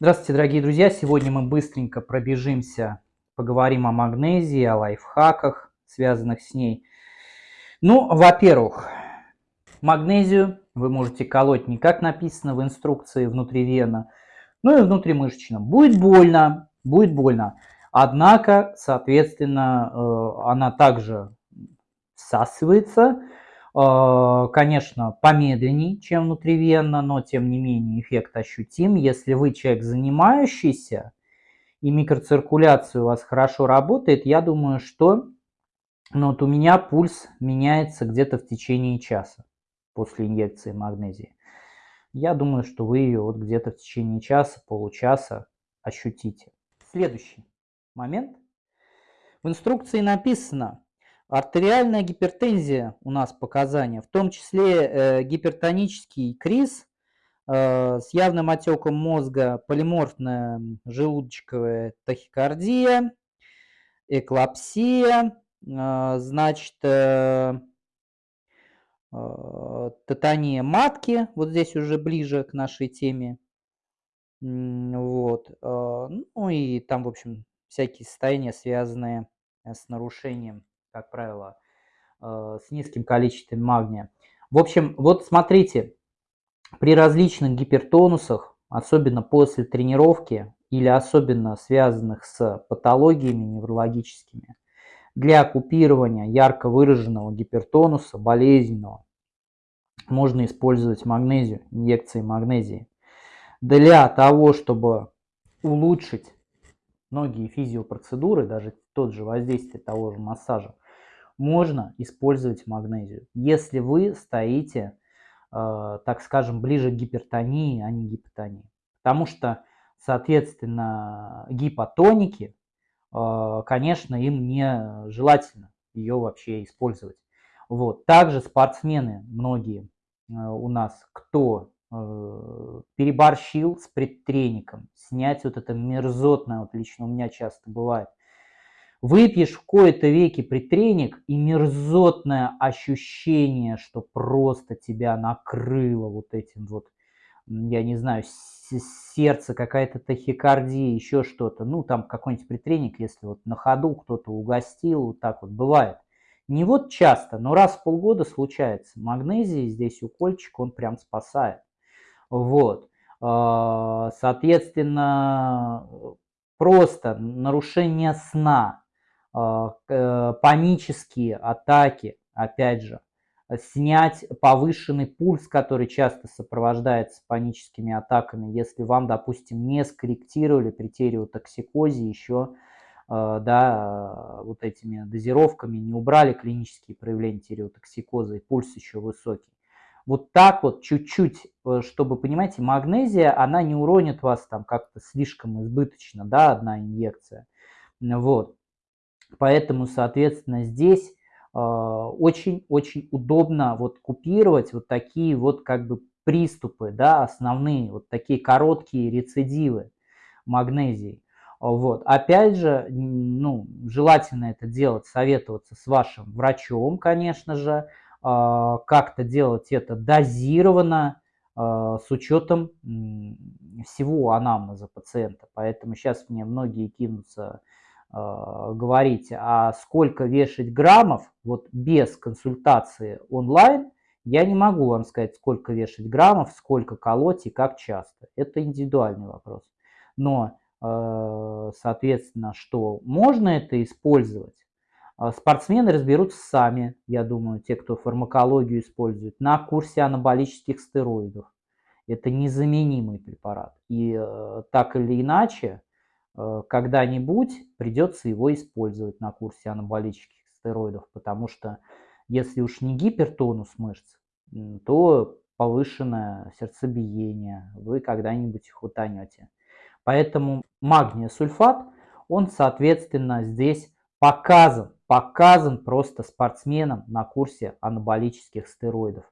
Здравствуйте, дорогие друзья! Сегодня мы быстренько пробежимся, поговорим о магнезии, о лайфхаках, связанных с ней. Ну, во-первых, магнезию вы можете колоть не как написано в инструкции внутривенно, но и внутримышечно. Будет больно, будет больно. Однако, соответственно, э, она также всасывается, конечно, помедленнее, чем внутривенно, но тем не менее эффект ощутим. Если вы человек занимающийся и микроциркуляция у вас хорошо работает, я думаю, что ну, вот у меня пульс меняется где-то в течение часа после инъекции магнезии. Я думаю, что вы ее вот где-то в течение часа, получаса ощутите. Следующий момент. В инструкции написано, Артериальная гипертензия у нас показания, в том числе э, гипертонический криз э, с явным отеком мозга, полиморфная желудочковая тахикардия, эклапсия, э, значит, татания матки, вот здесь уже ближе к нашей теме. Вот. Ну и там, в общем, всякие состояния, связанные с нарушением как правило, э, с низким количеством магния. В общем, вот смотрите, при различных гипертонусах, особенно после тренировки или особенно связанных с патологиями неврологическими, для купирования ярко выраженного гипертонуса, болезненного, можно использовать магнезию, инъекции магнезии. Для того, чтобы улучшить многие физиопроцедуры, даже тот же воздействие того же массажа, можно использовать магнезию. Если вы стоите, э, так скажем, ближе к гипертонии, а не гипотонии. Потому что, соответственно, гипотоники, э, конечно, им не желательно ее вообще использовать. Вот. Также спортсмены, многие э, у нас, кто переборщил с предтренingом, снять вот это мерзотное, вот лично у меня часто бывает, Выпьешь в кои-то веки притреник и мерзотное ощущение, что просто тебя накрыло вот этим вот, я не знаю, сердце, какая-то тахикардия, еще что-то. Ну, там какой-нибудь притреник, если вот на ходу кто-то угостил, вот так вот бывает. Не вот часто, но раз в полгода случается. Магнезий здесь укольчик, он прям спасает. Вот. А, соответственно, просто нарушение сна, панические атаки, опять же, снять повышенный пульс, который часто сопровождается паническими атаками, если вам, допустим, не скорректировали при тереотоксикозе еще э, да, вот этими дозировками, не убрали клинические проявления тереотоксикоза и пульс еще высокий. Вот так вот чуть-чуть, э, чтобы, понимаете, магнезия, она не уронит вас там как-то слишком избыточно, да, одна инъекция. Вот. Поэтому, соответственно, здесь очень-очень э, удобно вот купировать вот такие вот как бы приступы, да, основные, вот такие короткие рецидивы магнезии. Вот. Опять же, ну, желательно это делать, советоваться с вашим врачом, конечно же, э, как-то делать это дозированно, э, с учетом всего анамнеза пациента. Поэтому сейчас мне многие кинутся говорить, а сколько вешать граммов, вот без консультации онлайн, я не могу вам сказать, сколько вешать граммов, сколько колоть и как часто. Это индивидуальный вопрос. Но, э, соответственно, что можно это использовать, э, спортсмены разберутся сами, я думаю, те, кто фармакологию использует, на курсе анаболических стероидов. Это незаменимый препарат. И так или иначе, Э, когда-нибудь придется его использовать на курсе анаболических стероидов, потому что если уж не гипертонус мышц, то повышенное сердцебиение, вы когда-нибудь их утонете. Поэтому магния сульфат, он, соответственно, здесь показан, показан просто спортсменам на курсе анаболических стероидов.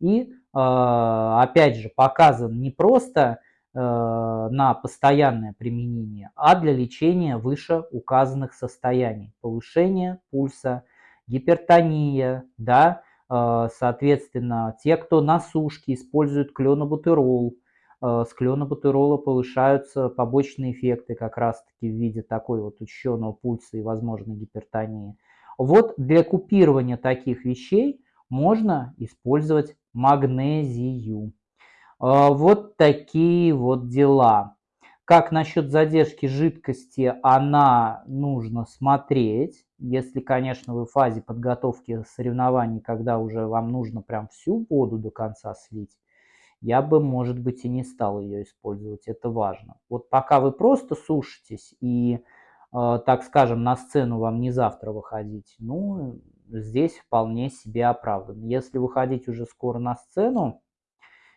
И, э, опять же, показан не просто Э, на постоянное применение, а для лечения вышеуказанных состояний. Повышение пульса, гипертония, да, э, соответственно, те, кто на сушке используют кленобутерол, э, с клёнобутырола повышаются побочные эффекты как раз-таки в виде такой вот учащенного пульса и возможной гипертонии. Вот для купирования таких вещей можно использовать магнезию. Вот такие вот дела. Как насчет задержки жидкости, она нужно смотреть. Если, конечно, вы в фазе подготовки соревнований, когда уже вам нужно прям всю воду до конца слить, я бы, может быть, и не стал ее использовать. Это важно. Вот пока вы просто сушитесь и, э, так скажем, на сцену вам не завтра выходить, ну, здесь вполне себе оправдан. Если выходить уже скоро на сцену,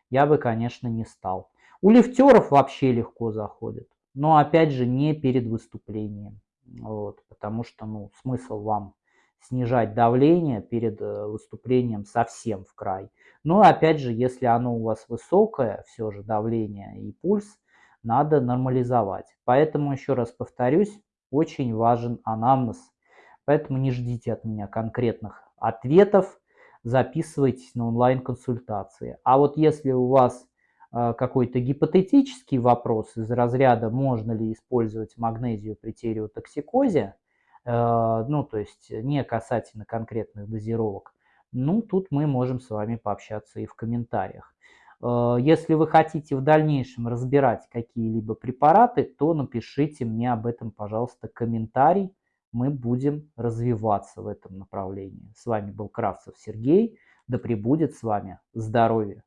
я бы, конечно, не стал. У лифтеров вообще легко заходит, но опять же не перед выступлением, вот, потому что ну, смысл вам снижать давление перед э, выступлением совсем в край. Но опять же, если оно у вас высокое, все же давление и пульс, надо нормализовать. Поэтому, еще раз повторюсь, очень важен анамнез. Поэтому не ждите от меня конкретных ответов, записывайтесь на онлайн-консультации. А вот если у вас а, какой-то гипотетический вопрос из разряда, можно ли использовать магнезию при тереотоксикозе, э, ну, то есть не касательно конкретных дозировок, ну, тут мы можем с вами пообщаться и в комментариях. Э, если вы хотите в дальнейшем разбирать какие-либо препараты, то напишите мне об этом, пожалуйста, комментарий. Мы будем развиваться в этом направлении. С вами был Кравцев Сергей. Да пребудет с вами здоровье!